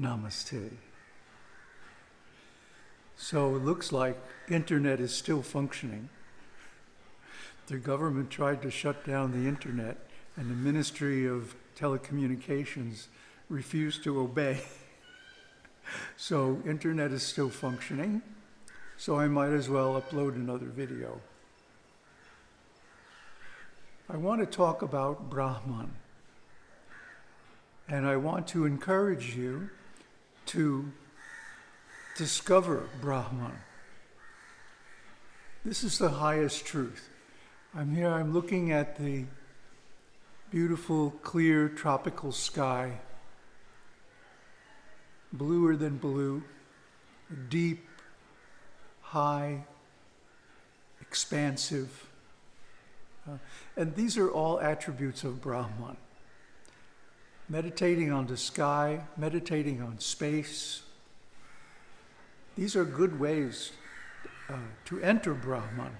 Namaste. So it looks like internet is still functioning. The government tried to shut down the internet and the Ministry of Telecommunications refused to obey. so internet is still functioning. So I might as well upload another video. I want to talk about Brahman. And I want to encourage you to discover Brahman. This is the highest truth. I'm here, I'm looking at the beautiful, clear, tropical sky, bluer than blue, deep, high, expansive. Uh, and these are all attributes of Brahman. Meditating on the sky, meditating on space. These are good ways uh, to enter Brahman,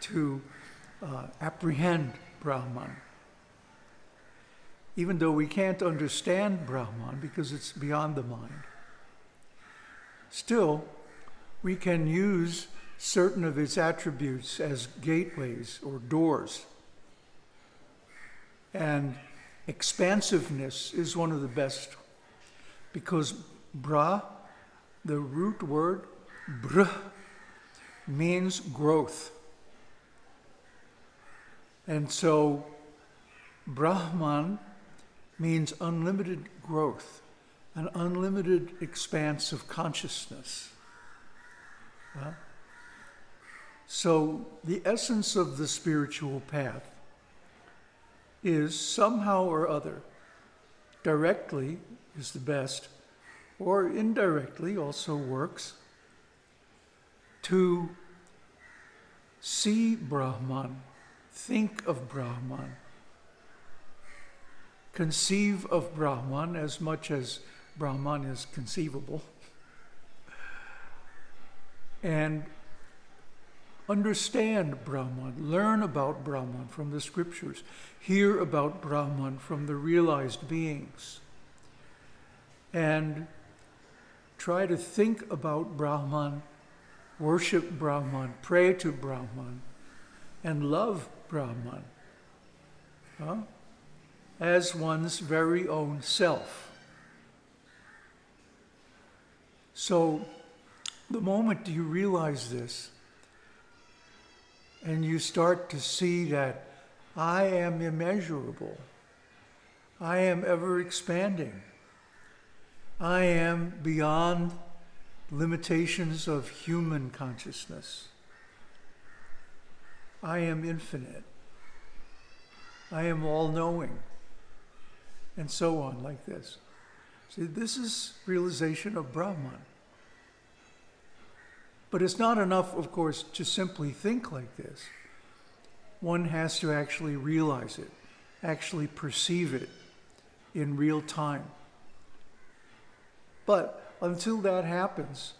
to uh, apprehend Brahman. Even though we can't understand Brahman because it's beyond the mind, still, we can use certain of its attributes as gateways or doors. And expansiveness is one of the best because bra, the root word br, means growth. And so Brahman means unlimited growth, an unlimited expanse of consciousness. So the essence of the spiritual path is somehow or other, directly is the best, or indirectly also works, to see Brahman, think of Brahman, conceive of Brahman as much as Brahman is conceivable, and understand Brahman, learn about Brahman from the scriptures, hear about Brahman from the realized beings, and try to think about Brahman, worship Brahman, pray to Brahman, and love Brahman huh? as one's very own self. So, the moment you realize this, and you start to see that I am immeasurable, I am ever expanding, I am beyond limitations of human consciousness. I am infinite. I am all knowing. And so on, like this. See, this is realization of Brahman. But it's not enough, of course, to simply think like this. One has to actually realize it, actually perceive it in real time. But until that happens,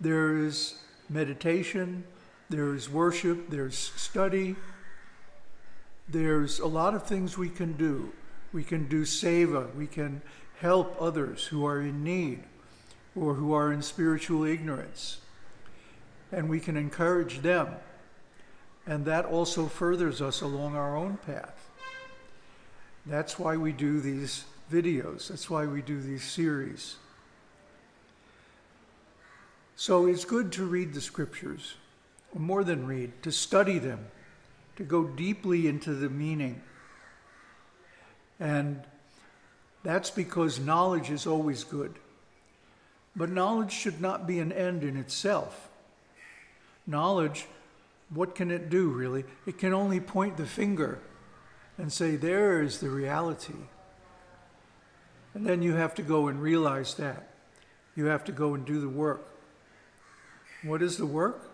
there is meditation, there is worship, there's study, there's a lot of things we can do. We can do seva, we can help others who are in need or who are in spiritual ignorance and we can encourage them. And that also furthers us along our own path. That's why we do these videos. That's why we do these series. So it's good to read the scriptures, more than read, to study them, to go deeply into the meaning. And that's because knowledge is always good. But knowledge should not be an end in itself knowledge, what can it do really? It can only point the finger and say, there is the reality. And then you have to go and realize that. You have to go and do the work. What is the work?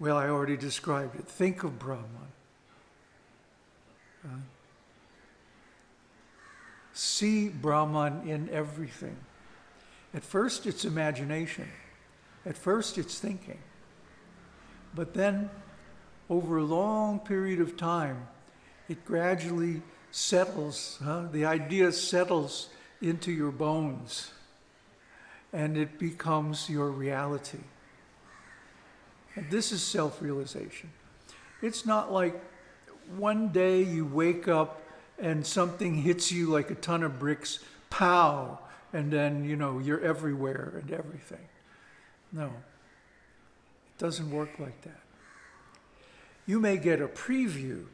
Well, I already described it. Think of Brahman. Uh, see Brahman in everything. At first, it's imagination. At first, it's thinking. But then, over a long period of time, it gradually settles, huh? the idea settles into your bones and it becomes your reality. And this is self realization. It's not like one day you wake up and something hits you like a ton of bricks, pow, and then, you know, you're everywhere and everything. No, doesn't work like that. You may get a preview,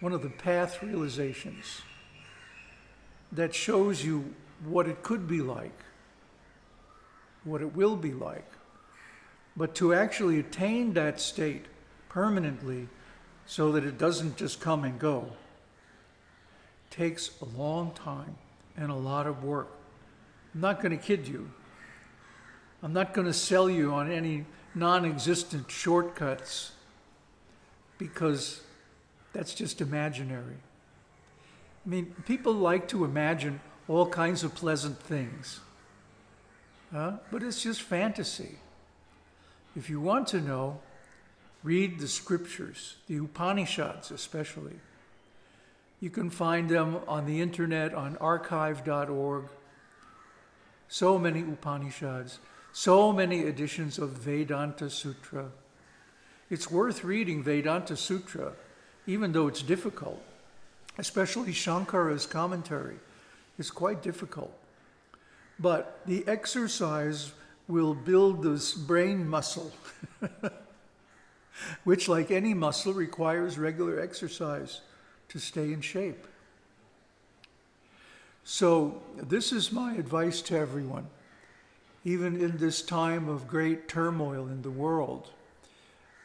one of the path realizations that shows you what it could be like, what it will be like. But to actually attain that state permanently so that it doesn't just come and go takes a long time and a lot of work. I'm not going to kid you. I'm not going to sell you on any non existent shortcuts because that's just imaginary. I mean, people like to imagine all kinds of pleasant things, but it's just fantasy. If you want to know, read the scriptures, the Upanishads especially. You can find them on the internet on archive.org. So many Upanishads, so many editions of Vedanta Sutra. It's worth reading Vedanta Sutra, even though it's difficult, especially Shankara's commentary. It's quite difficult. But the exercise will build this brain muscle, which, like any muscle, requires regular exercise to stay in shape. So, this is my advice to everyone, even in this time of great turmoil in the world.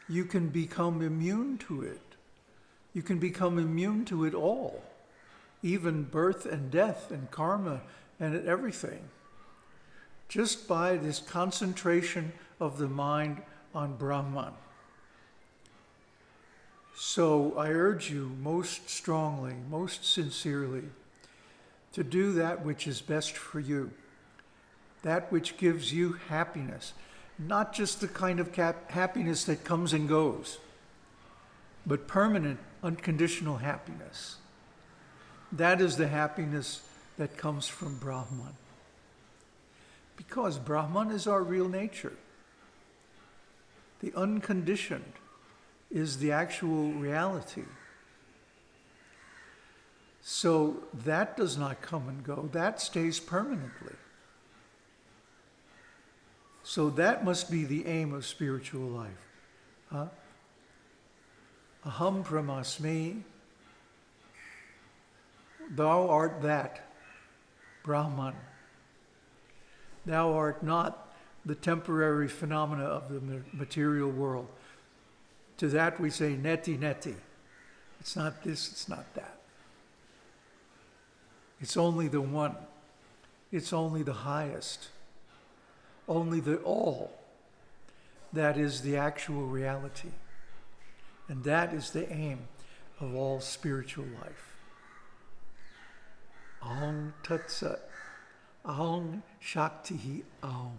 You can become immune to it. You can become immune to it all, even birth and death and karma and everything, just by this concentration of the mind on Brahman. So I urge you most strongly, most sincerely, to do that which is best for you, that which gives you happiness, not just the kind of happiness that comes and goes, but permanent, unconditional happiness. That is the happiness that comes from Brahman. Because Brahman is our real nature, the unconditioned is the actual reality. So that does not come and go, that stays permanently. So that must be the aim of spiritual life. Huh? Aham brahmasmi. Thou art that, Brahman. Thou art not the temporary phenomena of the material world. To that we say neti neti. It's not this, it's not that. It's only the one. It's only the highest. Only the all. That is the actual reality. And that is the aim of all spiritual life. Aum Tat Sat. Aum Shakti Aum.